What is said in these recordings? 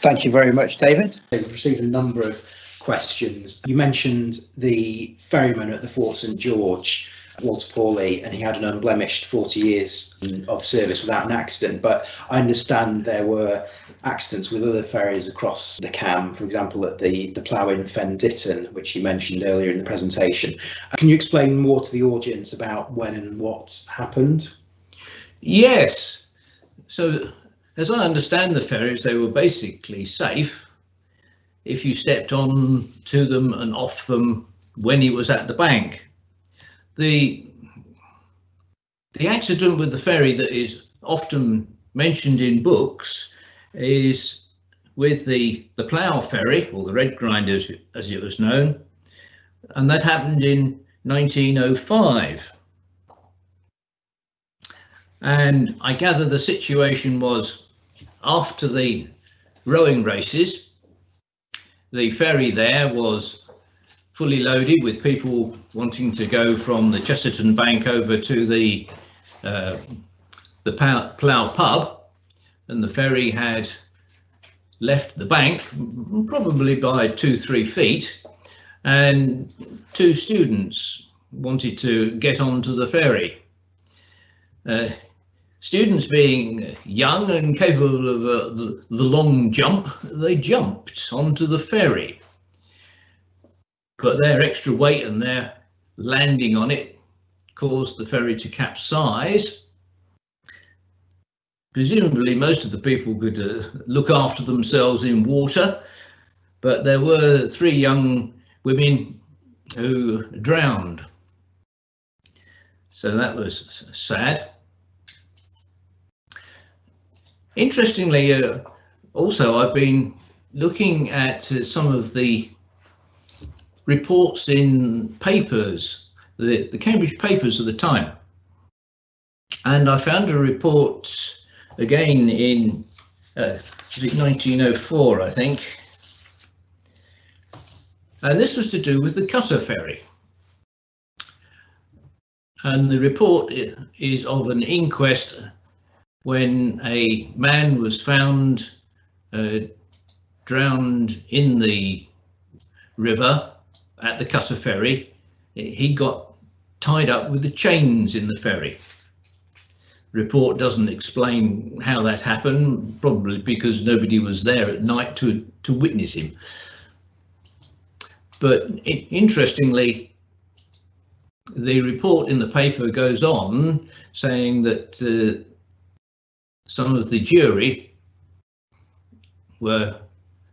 Thank you very much, David. We've received a number of questions. You mentioned the ferryman at the Fort St George, Walter Pawley, and he had an unblemished 40 years of service without an accident. But I understand there were accidents with other ferries across the Cam, for example, at the, the plough in Fen Ditton, which you mentioned earlier in the presentation. Can you explain more to the audience about when and what happened? Yes. So, as I understand the ferries, they were basically safe. If you stepped on to them and off them when he was at the bank. The the accident with the ferry that is often mentioned in books is with the the plough ferry or the red grinder as it was known. And that happened in 1905 and I gather the situation was after the rowing races the ferry there was fully loaded with people wanting to go from the Chesterton Bank over to the uh, the Plough pub and the ferry had left the bank probably by two three feet and two students wanted to get onto the ferry. Uh, students being young and capable of uh, the, the long jump, they jumped onto the ferry. But their extra weight and their landing on it caused the ferry to capsize. Presumably most of the people could uh, look after themselves in water, but there were three young women who drowned. So that was sad. Interestingly, uh, also I've been looking at uh, some of the reports in papers, the, the Cambridge papers of the time. And I found a report again in uh, 1904, I think. And this was to do with the Cutter ferry. And the report is of an inquest when a man was found uh, drowned in the river at the Cutter ferry. He got tied up with the chains in the ferry. Report doesn't explain how that happened, probably because nobody was there at night to, to witness him. But it, interestingly, the report in the paper goes on saying that uh, some of the jury were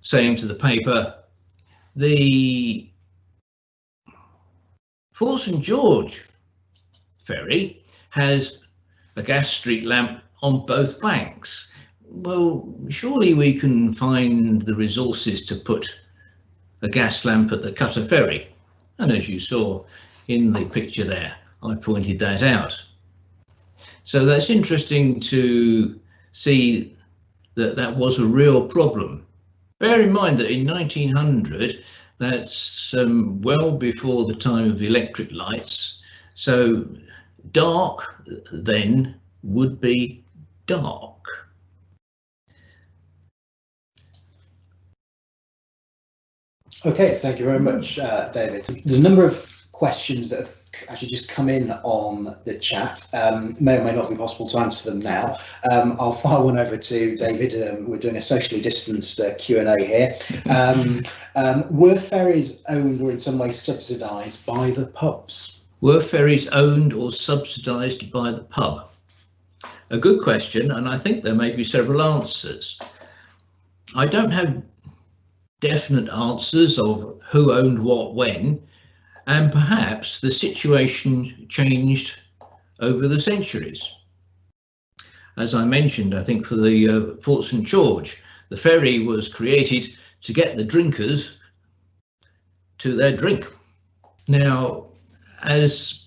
saying to the paper, the Fort St George ferry has a gas street lamp on both banks. Well, surely we can find the resources to put a gas lamp at the Cutter ferry. And as you saw in the picture there, I pointed that out. So that's interesting to see that that was a real problem. Bear in mind that in 1900, that's um, well before the time of electric lights. So dark then would be dark. Okay, thank you very much, uh, David. There's a number of questions that have actually just come in on the chat. Um, may or may not be possible to answer them now. Um, I'll fire one over to David. Um, we're doing a socially distanced uh, Q&A here. Um, um, were ferries owned or in some way subsidised by the pubs? Were ferries owned or subsidised by the pub? A good question, and I think there may be several answers. I don't have definite answers of who owned what when, and perhaps the situation changed over the centuries. As I mentioned, I think for the uh, Fort St George, the ferry was created to get the drinkers to their drink. Now, as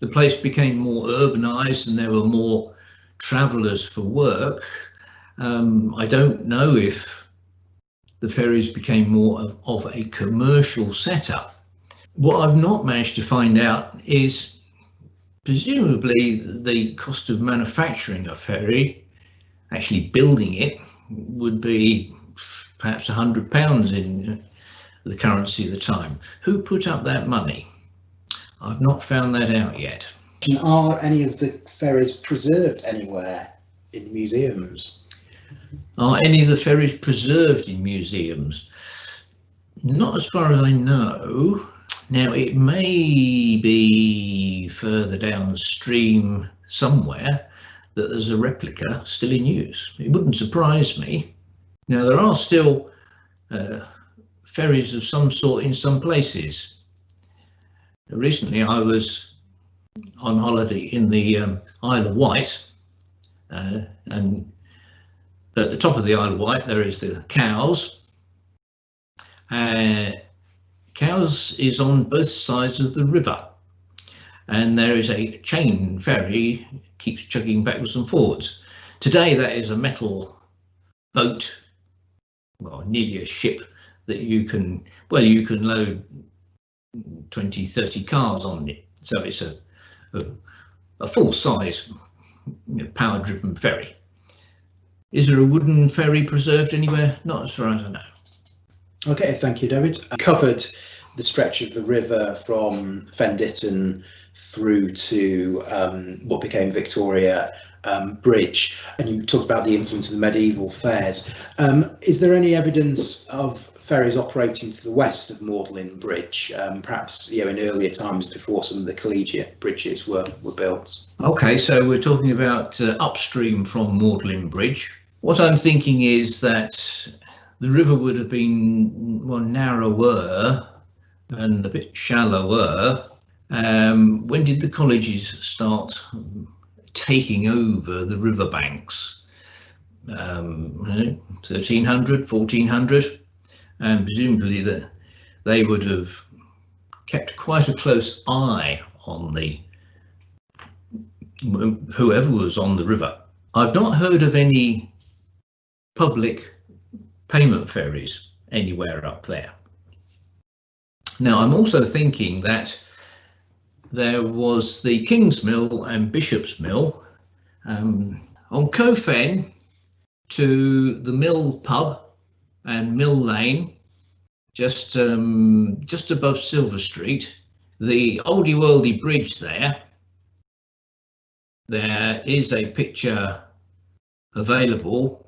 the place became more urbanized and there were more travelers for work, um, I don't know if the ferries became more of, of a commercial setup. What I've not managed to find out is presumably the cost of manufacturing a ferry actually building it would be perhaps a hundred pounds in the currency of the time. Who put up that money? I've not found that out yet. Are any of the ferries preserved anywhere in museums? Are any of the ferries preserved in museums? Not as far as I know. Now it may be further downstream somewhere that there's a replica still in use. It wouldn't surprise me. Now there are still uh, ferries of some sort in some places. Recently I was on holiday in the um, Isle of Wight uh, and at the top of the Isle of Wight there is the Cowes. Uh, Cowes is on both sides of the river and there is a chain ferry keeps chugging backwards and forwards. Today that is a metal boat, well nearly a ship that you can, well you can load 20, 30 cars on it. So it's a, a, a full size you know, power driven ferry. Is there a wooden ferry preserved anywhere? Not as far as I know. Okay, thank you, David. I covered the stretch of the river from Fen Ditton through to um, what became Victoria um, Bridge, and you talked about the influence of the medieval fairs. Um, is there any evidence of ferries operating to the west of Magdalene Bridge, um, perhaps you know in earlier times before some of the collegiate bridges were were built? Okay, so we're talking about uh, upstream from Magdalene Bridge. What I'm thinking is that the river would have been more narrower and a bit shallower um, when did the colleges start taking over the riverbanks? Um, 1300, 1400, and presumably that they would have kept quite a close eye on the whoever was on the river. I've not heard of any public payment ferries anywhere up there. Now I'm also thinking that there was the King's Mill and Bishop's Mill. Um, on Coe Fen to the Mill Pub and Mill Lane, just um, just above Silver Street, the oldie worldy bridge there. There is a picture available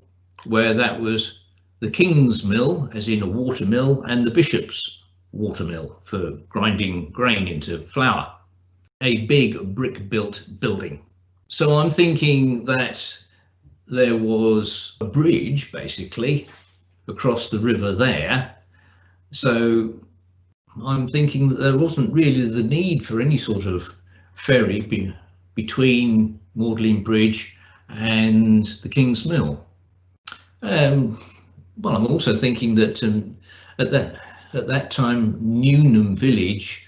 where that was the King's Mill, as in a water mill, and the Bishop's water mill for grinding grain into flour a big brick built building. So I'm thinking that there was a bridge basically across the river there. So I'm thinking that there wasn't really the need for any sort of ferry be between Magdalene Bridge and the King's Mill. Um, well, I'm also thinking that um, at that at that time Newnham village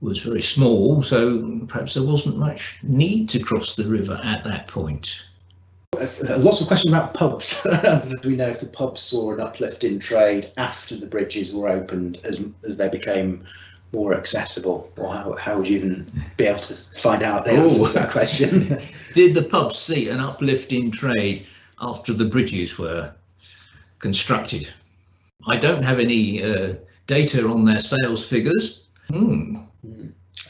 was very small, so perhaps there wasn't much need to cross the river at that point. Lots of questions about pubs. as we know, if the pubs saw an uplift in trade after the bridges were opened, as as they became more accessible, or how, how would you even be able to find out the answer to that question? Did the pubs see an uplift in trade after the bridges were constructed? I don't have any uh, data on their sales figures. Hmm.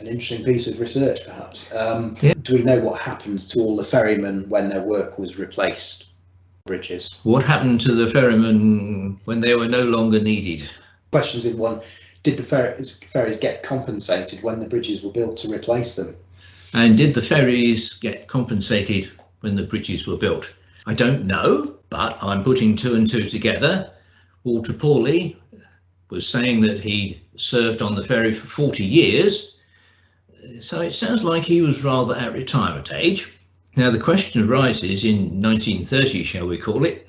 An interesting piece of research, perhaps. Um, yeah. Do we know what happened to all the ferrymen when their work was replaced? Bridges. What happened to the ferrymen when they were no longer needed? Questions in one. Did the ferries, ferries get compensated when the bridges were built to replace them? And did the ferries get compensated when the bridges were built? I don't know, but I'm putting two and two together. Walter Pawley was saying that he served on the ferry for 40 years. So it sounds like he was rather at retirement age. Now the question arises in 1930, shall we call it,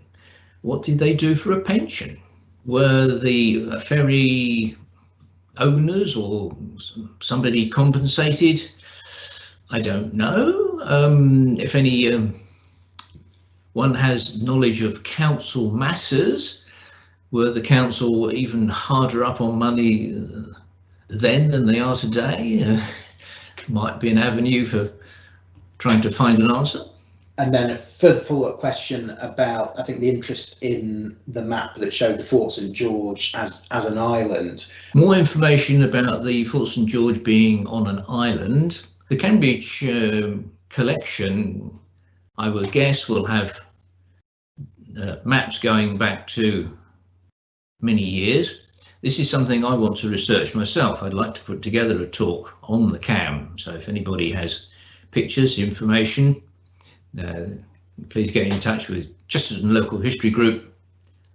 what did they do for a pension? Were the ferry owners or somebody compensated? I don't know. Um, if any um, one has knowledge of council matters, were the council even harder up on money then than they are today? Uh, might be an avenue for trying to find an answer. and then a further follow-up question about, I think, the interest in the map that showed the Fort St George as as an island. More information about the Fort St George being on an island. The Cambridge uh, collection, I would guess, we'll have uh, maps going back to many years. This is something I want to research myself. I'd like to put together a talk on the CAM. So if anybody has pictures, information, uh, please get in touch with Chesterton Local History Group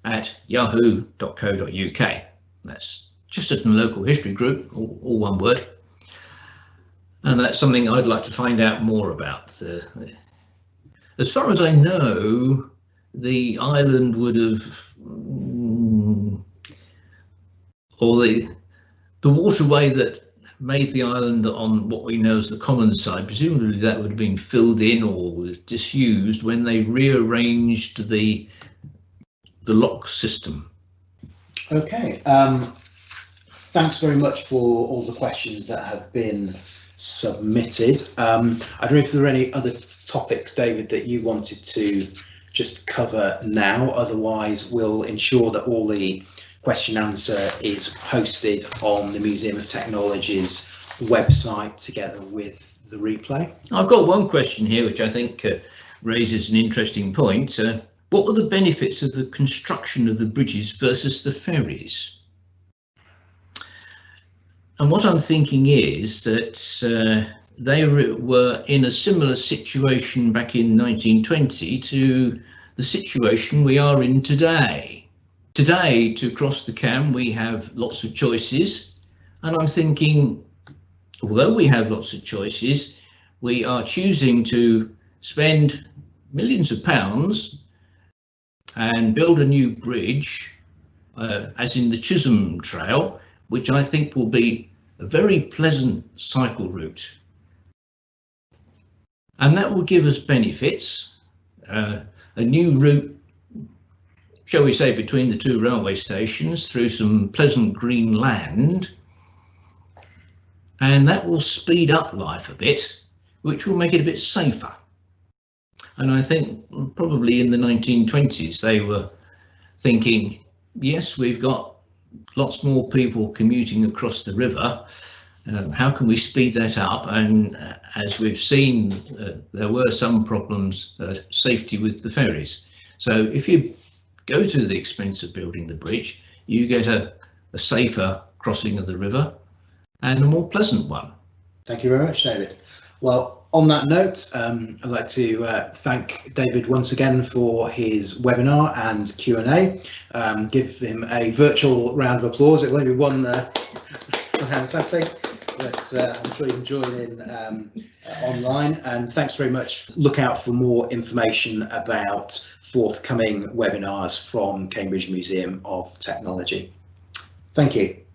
at yahoo.co.uk. That's Chesterton Local History Group, all, all, one word. And that's something I'd like to find out more about. Uh, as far as I know, the island would have, mm, or the the waterway that made the island on what we know as the common side, presumably that would have been filled in or was disused when they rearranged the the lock system. Okay, um, thanks very much for all the questions that have been submitted. Um, I don't know if there are any other topics, David, that you wanted to just cover now. Otherwise, we'll ensure that all the question answer is posted on the Museum of Technology's website together with the replay. I've got one question here, which I think uh, raises an interesting point. Uh, what were the benefits of the construction of the bridges versus the ferries? And what I'm thinking is that uh, they were in a similar situation back in 1920 to the situation we are in today. Today, to cross the Cam, we have lots of choices, and I'm thinking, although we have lots of choices, we are choosing to spend millions of pounds and build a new bridge, uh, as in the Chisholm Trail, which I think will be a very pleasant cycle route and that will give us benefits. Uh, a new route, shall we say, between the two railway stations through some pleasant green land, and that will speed up life a bit, which will make it a bit safer. And I think probably in the 1920s they were thinking, yes, we've got lots more people commuting across the river, um, how can we speed that up? And uh, as we've seen, uh, there were some problems, uh, safety with the ferries. So if you go to the expense of building the bridge, you get a, a safer crossing of the river and a more pleasant one. Thank you very much, David. Well, on that note, um, I'd like to uh, thank David once again for his webinar and Q&A. Um, give him a virtual round of applause. It will only be one uh, hand but uh, I'm sure you can join in um, online. And thanks very much. Look out for more information about forthcoming webinars from Cambridge Museum of Technology. Thank you.